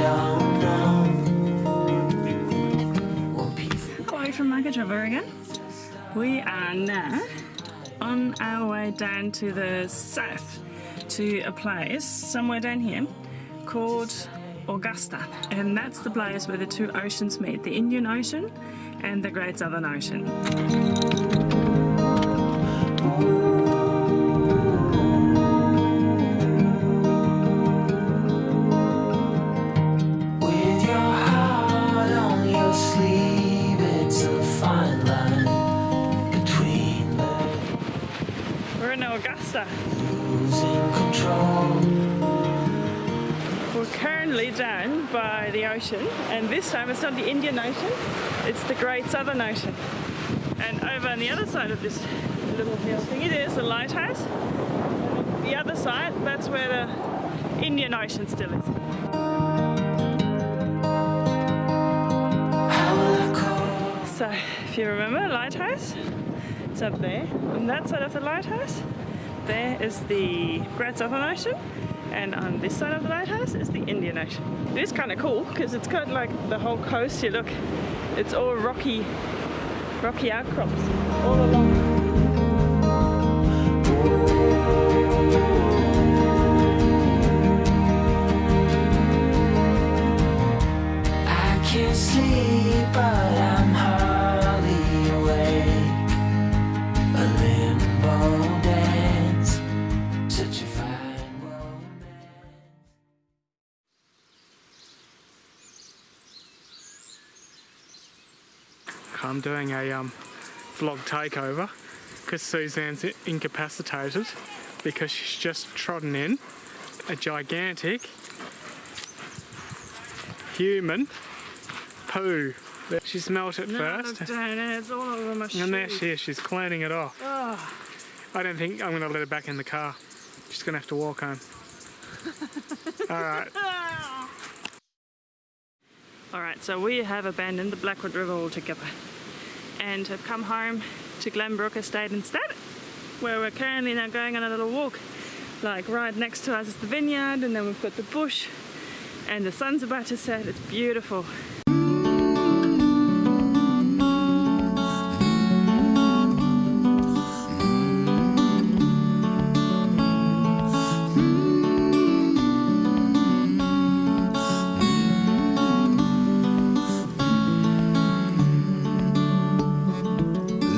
down now. One piece. From Market Traveller again. We are now on our way down to the south to a place somewhere down here called Augusta. And that's the place where the two oceans meet, the Indian Ocean and the Great Southern Ocean. Augusta. We're currently down by the ocean, and this time it's not the Indian Ocean, it's the Great Southern Ocean. And over on the other side of this little hill thingy, there's a lighthouse. And the other side, that's where the Indian Ocean still is. How will I call? So, if you remember, lighthouse, up there. On that side of the lighthouse, there is the Great Southern Ocean, and on this side of the lighthouse is the Indian Ocean. It is kind of cool because it's got like the whole coast here. Look, it's all rocky, rocky outcrops all along. I can't sleep, uh, I'm doing a um, vlog takeover because Suzanne's incapacitated because she's just trodden in a gigantic human poo. She smelt it No, first look down there, it's all over my shoes. and there she is, she's cleaning it off. Oh, I don't think I'm going to let her back in the car. She's going to have to walk home. Alright, Alright, so we have abandoned the Blackwood River altogether and have come home to Glenbrook Estate instead, where we're currently now going on a little walk. Like right next to us is the vineyard and then we've got the bush and the sun's about to set, it's beautiful.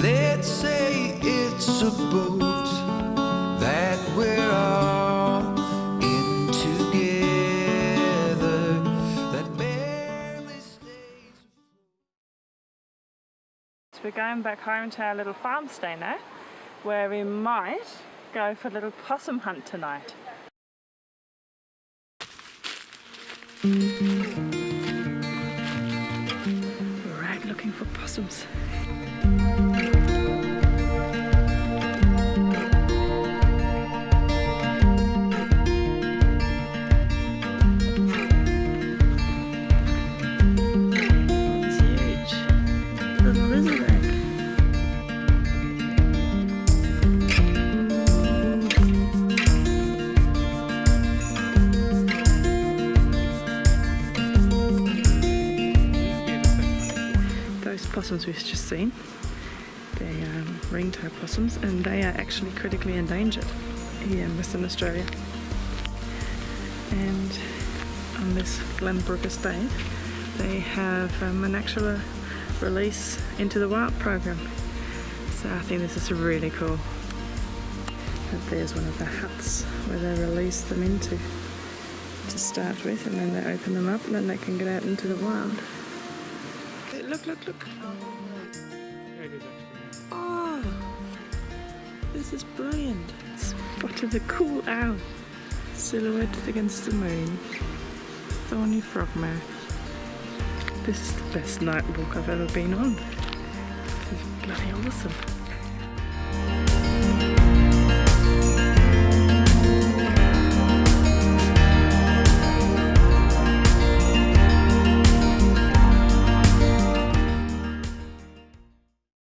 Let's say it's a boat that we're all in together that barely stays. So we're going back home to our little farm stay now, where we might go for a little possum hunt tonight. Out looking for possums. Possums we've just seen, they're um, ring-tail possums and they are actually critically endangered here in Western Australia. And on this Glenbrook estate, they have um, an actual release into the wild program. So I think this is really cool. And there's one of the huts where they release them into to start with and then they open them up and then they can get out into the wild. Look, look, look. Oh, this is brilliant. Spotted a cool owl. Silhouetted against the moon. Tawny frogmouth. This is the best night walk I've ever been on. This is bloody awesome.